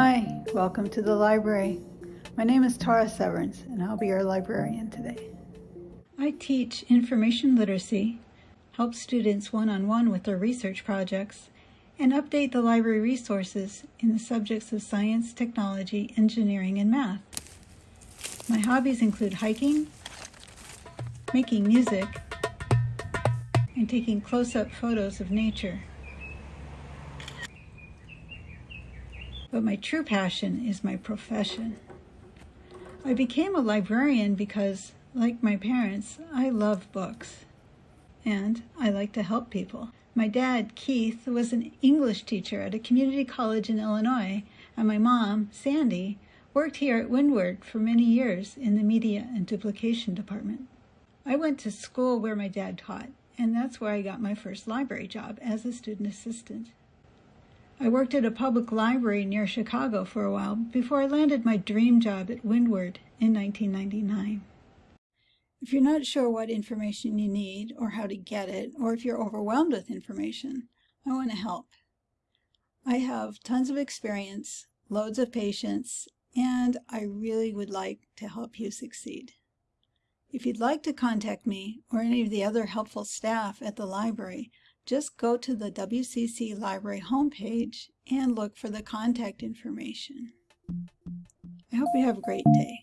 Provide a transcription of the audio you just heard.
Hi, welcome to the library. My name is Tara Severance and I'll be your librarian today. I teach information literacy, help students one-on-one -on -one with their research projects, and update the library resources in the subjects of science, technology, engineering, and math. My hobbies include hiking, making music, and taking close-up photos of nature. But my true passion is my profession. I became a librarian because, like my parents, I love books. And I like to help people. My dad, Keith, was an English teacher at a community college in Illinois, and my mom, Sandy, worked here at Windward for many years in the media and duplication department. I went to school where my dad taught, and that's where I got my first library job as a student assistant. I worked at a public library near Chicago for a while before I landed my dream job at Windward in 1999. If you're not sure what information you need or how to get it, or if you're overwhelmed with information, I want to help. I have tons of experience, loads of patience, and I really would like to help you succeed. If you'd like to contact me or any of the other helpful staff at the library, just go to the WCC Library homepage and look for the contact information. I hope you have a great day.